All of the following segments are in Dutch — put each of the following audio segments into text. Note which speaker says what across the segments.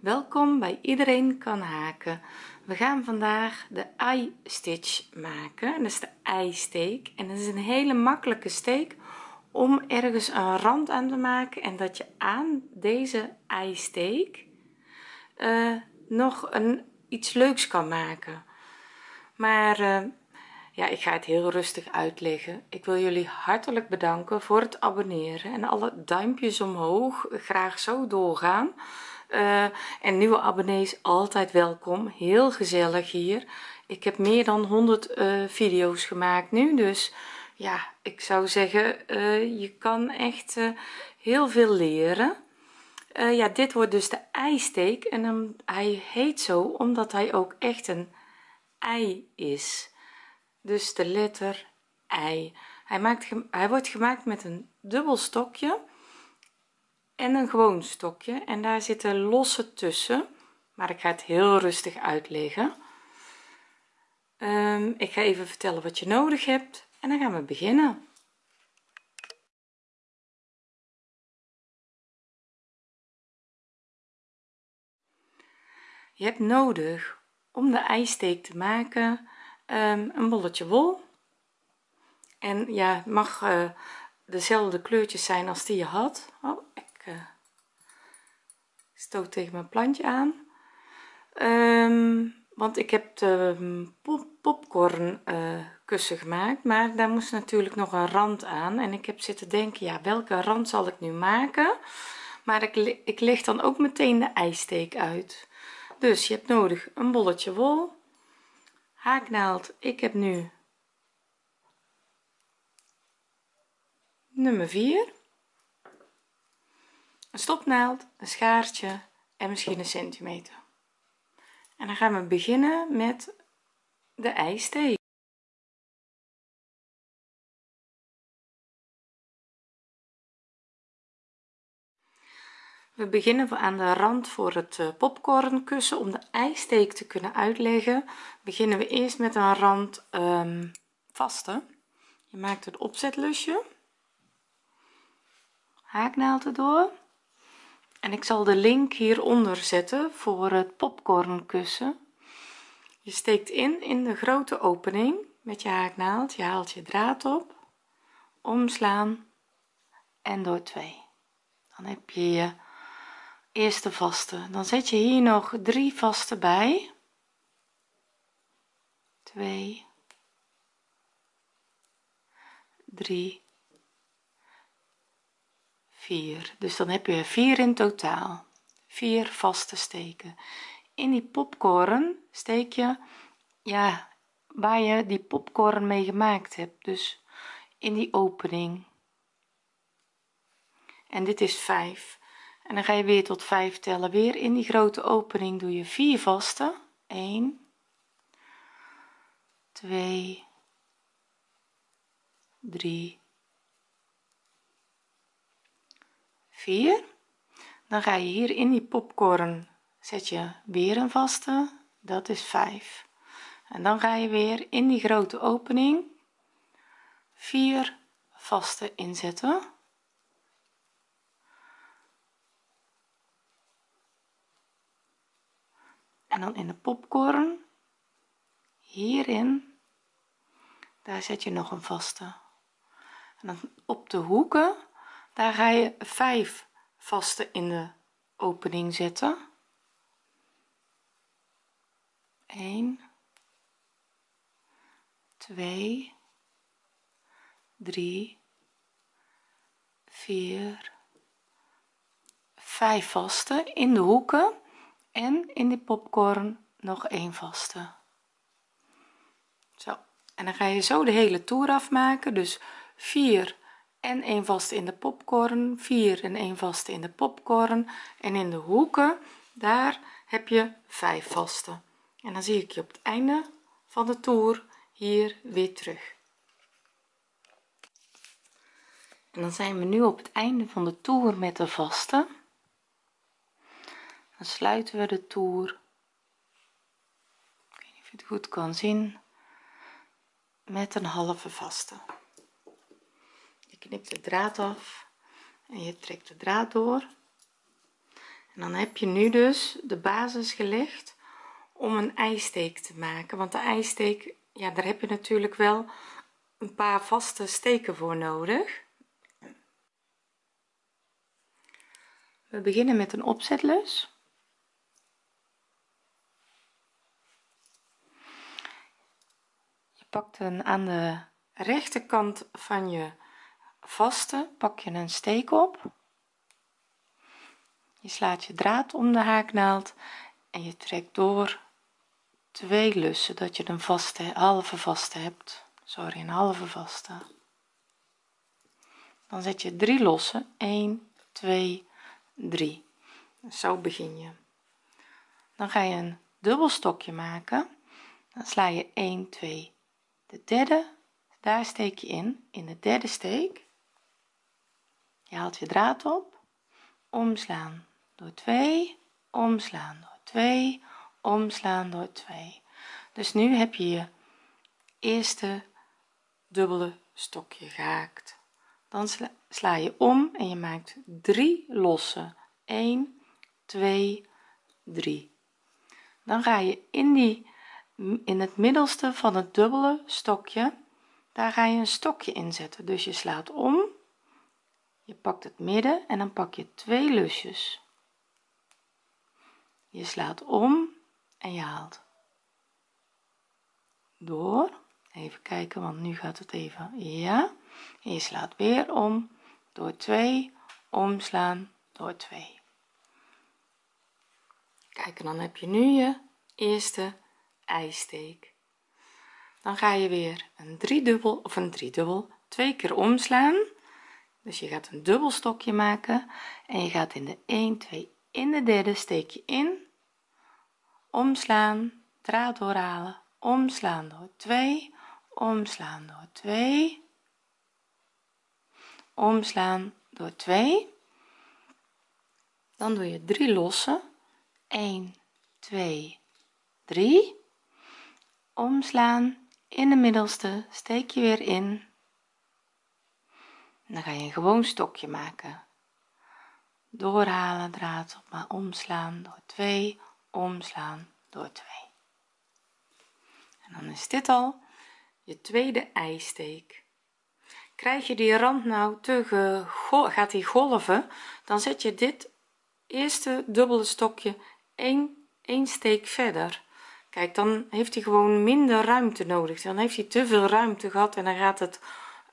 Speaker 1: welkom bij iedereen kan haken. We gaan vandaag de eye stitch maken. Dat is de eisteek. En dat is een hele makkelijke steek om ergens een rand aan te maken en dat je aan deze eisteek uh, nog een iets leuks kan maken. Maar uh, ja ik ga het heel rustig uitleggen. Ik wil jullie hartelijk bedanken voor het abonneren en alle duimpjes omhoog. Graag zo doorgaan uh, en nieuwe abonnees altijd welkom. Heel gezellig hier. Ik heb meer dan 100 uh, video's gemaakt nu dus ja ik zou zeggen uh, je kan echt heel veel leren. Ja dit wordt dus de eisteek en dan, hij heet zo omdat hij ook echt een ei is. Dus de letter ei. Hij maakt hij wordt gemaakt met een dubbel stokje en een gewoon stokje. En daar zitten losse tussen maar ik ga het heel rustig uitleggen. Um, ik ga even vertellen wat je nodig hebt en dan gaan we beginnen. Je hebt nodig om de eisteek te maken um, een bolletje wol. En ja het mag uh, dezelfde kleurtjes zijn als die je had. Oh, uh, stoot tegen mijn plantje aan. Um, want ik heb de pop popcorn kussen gemaakt maar daar moest natuurlijk nog een rand aan. En ik heb zitten denken ja welke rand zal ik nu maken? Maar ik, ik leg dan ook meteen de eisteek uit. Dus je hebt nodig een bolletje wol. Haaknaald ik heb nu nummer 4 een stopnaald een schaartje en misschien een centimeter. En dan gaan we beginnen met de eisteek we beginnen aan de rand voor het eh, popcornkussen om de eisteek te kunnen uitleggen. Beginnen we eerst met een rand um, vaste. Je maakt het opzetlusje haaknaald erdoor en ik zal de link hieronder zetten voor het popcornkussen. Je steekt in in de grote opening met je haaknaald je haalt je draad op. Omslaan. En door twee. Dan heb je je eerste vaste. Dan zet je hier nog drie vaste bij. 2 3 4 dus dan heb je 4 in totaal. 4 vaste steken. In die popcorn steek je ja waar je die popcorn mee gemaakt hebt. Dus in die opening. En dit is 5 en dan ga je weer tot 5 tellen. Weer in die grote opening doe je 4 vaste. 1 2 3 4 dan ga je hier in die popcorn zet je weer een vaste dat is 5 en dan ga je weer in die grote opening 4 vaste inzetten. En dan in de popcorn hierin daar zet je nog een vaste. En dan op de hoeken daar ga je 5 vaste in de opening zetten. 1 2 3 4 5 vaste in de hoeken en in de popcorn nog een vaste. Zo. En dan ga je zo de hele toer afmaken dus 4 en 1 vaste in de popcorn 4 en 1 vaste in de popcorn. En in de hoeken daar heb je 5 vaste en dan zie ik je op het einde van de toer hier weer terug. En dan zijn we nu op het einde van de toer met de vaste dan sluiten we de toer. Ik weet niet of je het goed kan zien. Met een halve vaste je knipt de draad af en je trekt de draad door. En dan heb je nu dus de basis gelegd om een eisteek te maken. Want de eisteek ja daar heb je natuurlijk wel een paar vaste steken voor nodig. We beginnen met een opzetlus. Je pakt een aan de rechterkant van je vaste pak je een steek op. Je slaat je draad om de haaknaald en je trekt door twee lussen dat je een vaste halve vaste hebt. Sorry een halve vaste. Dan zet je drie losse 1 2 3 zo begin je. Dan ga je een dubbel stokje maken. Dan sla je 1 2 de derde. Daar steek je in in de derde steek je haalt je draad op. Omslaan door 2 omslaan door 2 omslaan door 2 dus nu heb je je eerste dubbele stokje gehaakt. Dan sla, je om en je maakt 3 losse. 1 2 3 dan ga je in die in het middelste van het dubbele stokje daar ga je een stokje inzetten dus je slaat om je pakt het midden en dan pak je twee lusjes. Je slaat om en je haalt. Door. Even kijken want nu gaat het even ja. En je slaat weer om door 2 omslaan door 2 kijk en dan heb je nu je eerste eisteek dan ga je weer een driedubbel of een driedubbel twee keer omslaan dus je gaat een dubbel stokje maken en je gaat in de 1 2 in de derde steek je in. Omslaan draad doorhalen omslaan door 2 omslaan door 2 omslaan door 2 dan doe je 3 losse. 1 2 3 omslaan in de middelste steek je weer in dan ga je een gewoon stokje maken. Doorhalen draad op maar omslaan door 2 omslaan door 2 en dan is dit al je tweede eisteek krijg je die rand nou te gaat die golven dan zet je dit eerste dubbele stokje 1 1 steek verder. Kijk dan heeft hij gewoon minder ruimte nodig. Dan heeft hij te veel ruimte gehad en dan gaat het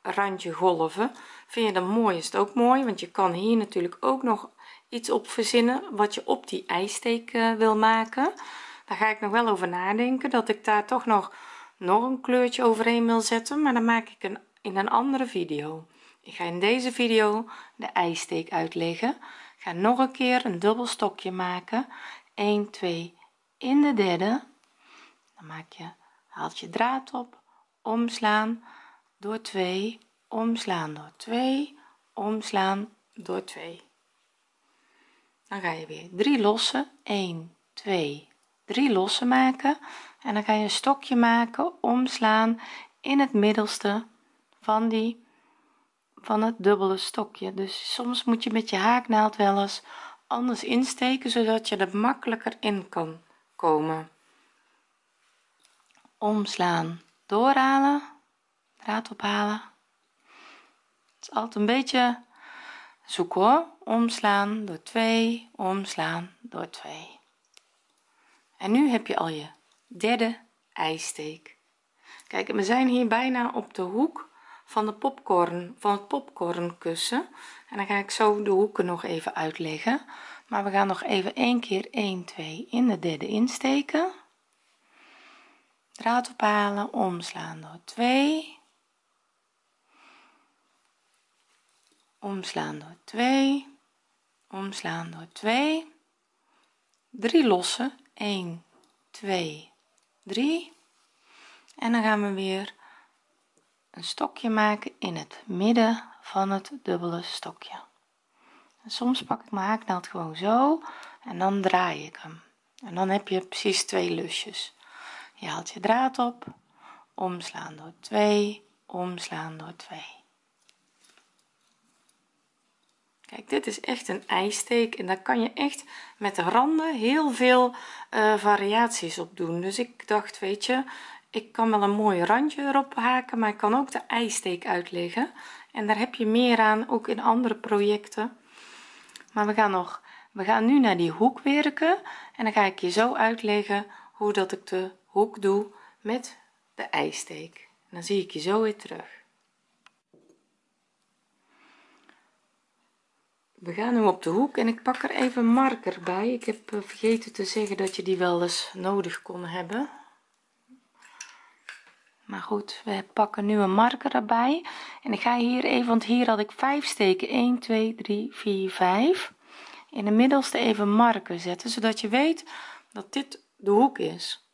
Speaker 1: randje golven. Vind je dat mooi is het ook mooi want je kan hier natuurlijk ook nog iets op verzinnen wat je op die eisteek uh, wil maken. Daar ga ik nog wel over nadenken dat ik daar toch nog nog een kleurtje overheen wil zetten maar dan maak ik een in een andere video. Ik ga in deze video de eisteek uitleggen. Ga nog een keer een dubbel stokje maken. 1 2 in de derde. Dan maak je haalt je draad op omslaan door 2 omslaan door 2 omslaan door 2 dan ga je weer 3 lossen. 1 2 3 lossen maken. En dan ga je een stokje maken omslaan in het middelste van die van het dubbele stokje. Dus soms moet je met je haaknaald wel eens anders insteken zodat je er makkelijker in kan komen. Omslaan doorhalen draad ophalen. Het is altijd een beetje zoeken hoor. Omslaan door 2 omslaan door 2 en nu heb je al je derde eisteek kijk we zijn hier bijna op de hoek van de popcorn van het popcornkussen. En dan ga ik zo de hoeken nog even uitleggen. Maar we gaan nog even één keer 1 2 in de derde insteken. Draad ophalen omslaan door 2 omslaan door 2 omslaan door 2 3 lossen 1 2 3 en dan gaan we weer een stokje maken in het midden van het dubbele stokje. En soms pak ik mijn haaknaald gewoon zo en dan draai ik hem. En dan heb je precies twee lusjes. Je haalt je draad op. Omslaan door 2 omslaan door 2 kijk dit is echt een eisteek en daar kan je echt met de randen heel veel uh, variaties op doen. Dus ik dacht weet je ik kan wel een mooi randje erop haken maar ik kan ook de eisteek uitleggen. En daar heb je meer aan ook in andere projecten. Maar we gaan nog we gaan nu naar die hoek werken en dan ga ik je zo uitleggen hoe dat ik de hoek doe met de eisteek dan zie ik je zo weer terug we gaan nu op de hoek en ik pak er even marker bij. Ik heb eh, vergeten te zeggen dat je die wel eens nodig kon hebben. Maar goed we pakken nu een marker erbij. En ik ga hier even want hier had ik 5 steken. 1 2 3 4 5 in de middelste even marker zetten zodat je weet dat dit de hoek is.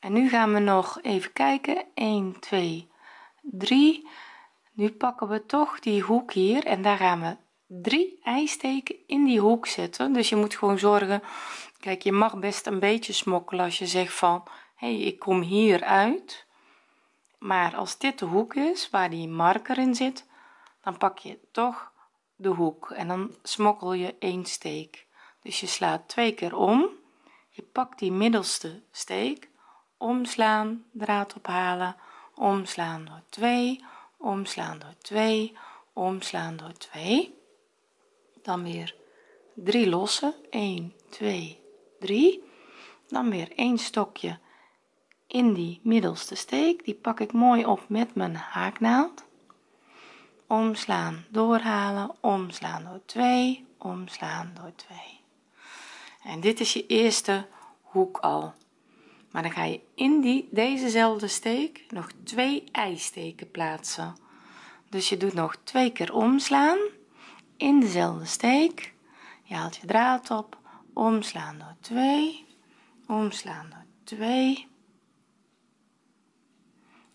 Speaker 1: En nu gaan we nog even kijken. 1 2 3 nu pakken we toch die hoek hier en daar gaan we drie eisteken in die hoek zetten. Dus je moet gewoon zorgen kijk je mag best een beetje smokkelen als je zegt van hey, ik kom hier uit. Maar als dit de hoek is waar die marker in zit dan pak je toch de hoek en dan smokkel je één steek. Dus je slaat twee keer om. Je pakt die middelste steek. Omslaan draad ophalen. Omslaan door 2 omslaan door 2 omslaan door 2 dan weer 3 lossen. 1 2 3 dan weer een stokje in die middelste steek. Die pak ik mooi op met mijn haaknaald. Omslaan doorhalen. Omslaan door 2 omslaan door 2 en dit is je eerste hoek al. Maar dan ga je in die dezezelfde steek nog twee eisteken plaatsen. Dus je doet nog twee keer omslaan in dezelfde steek. Je haalt je draad op. Omslaan door 2 omslaan door 2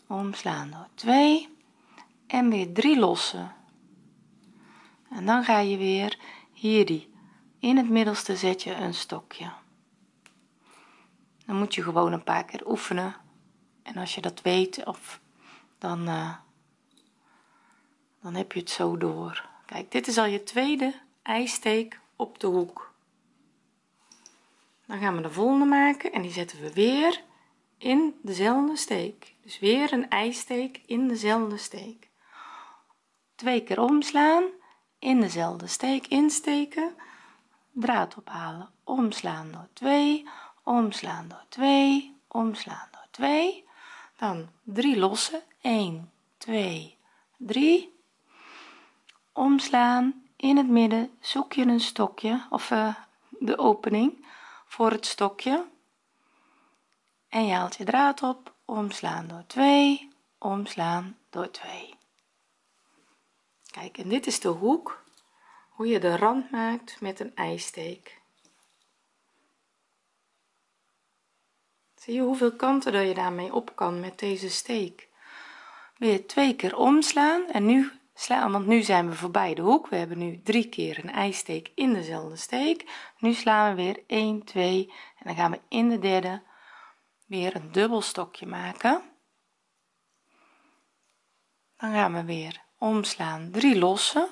Speaker 1: omslaan door 2 en weer 3 lossen. En dan ga je weer hier die in het middelste zet je een stokje. Dan moet je gewoon een paar keer oefenen. En als je dat weet of dan uh, dan heb je het zo door kijk dit is al je tweede eisteek op de hoek. Dan gaan we de volgende maken en die zetten we weer in dezelfde steek. Dus weer een eisteek in dezelfde steek. Twee keer omslaan in dezelfde steek insteken. Draad ophalen omslaan door 2 omslaan door 2 omslaan door 2 dan 3 lossen 1 2 3 omslaan. In het midden zoek je een stokje of uh, de opening voor het stokje. En je haalt je draad op omslaan door 2 omslaan door 2 kijk en dit is de hoek hoe je de rand maakt met een eisteek zie je hoeveel kanten dat je daarmee op kan met deze steek? Weer twee keer omslaan en nu slaan want nu zijn we voorbij de hoek. We hebben nu drie keer een eisteek in dezelfde steek. Nu slaan we weer 1 2 en dan gaan we in de derde weer een dubbel stokje maken. Dan gaan we weer omslaan 3 lossen.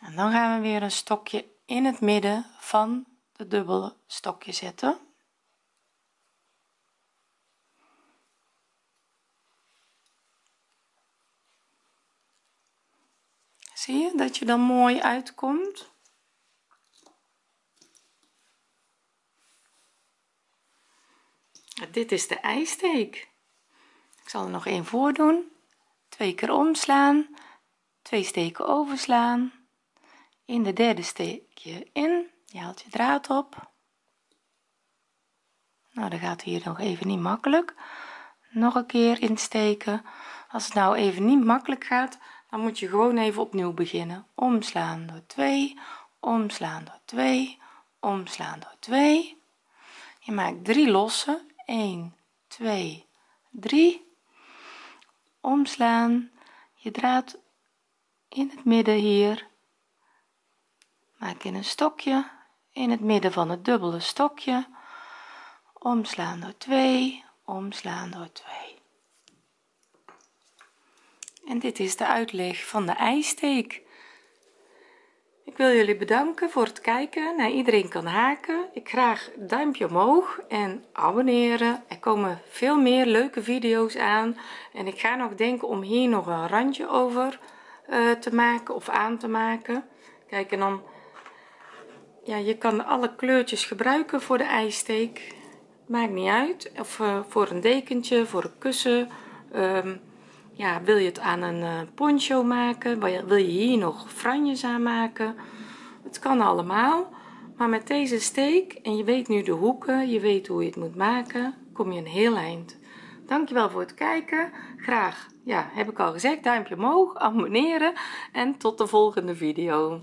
Speaker 1: En dan gaan we weer een stokje in het midden van de dubbele stokje zetten zie je dat je dan mooi uitkomt? Dit is de eisteek ik zal er nog één voor doen twee keer omslaan. Twee steken overslaan. In de derde steek je in. Je haalt je draad op. Nou dat gaat hier nog even niet makkelijk. Nog een keer insteken. Als het nou even niet makkelijk gaat dan moet je gewoon even opnieuw beginnen. Omslaan door 2 omslaan door 2 omslaan door 2 je maakt 3 lossen 1 2 3 omslaan. Je draad in het midden hier. Maak in een stokje. In het midden van het dubbele stokje. Omslaan door 2 omslaan door 2 en dit is de uitleg van de eisteek ik wil jullie bedanken voor het kijken. Naar iedereen kan haken. Ik graag duimpje omhoog en abonneren. Er komen veel meer leuke video's aan. En ik ga nog denken om hier nog een randje over uh, te maken of aan te maken. Kijk en dan ja je kan alle kleurtjes gebruiken voor de ijsteek. Maakt niet uit. Of uh, voor een dekentje voor een kussen um, ja wil je het aan een uh, poncho maken? Wil je hier nog franjes aan maken? Het kan allemaal maar met deze steek en je weet nu de hoeken je weet hoe je het moet maken kom je een heel eind. Dankjewel voor het kijken. Graag ja heb ik al gezegd duimpje omhoog abonneren en tot de volgende video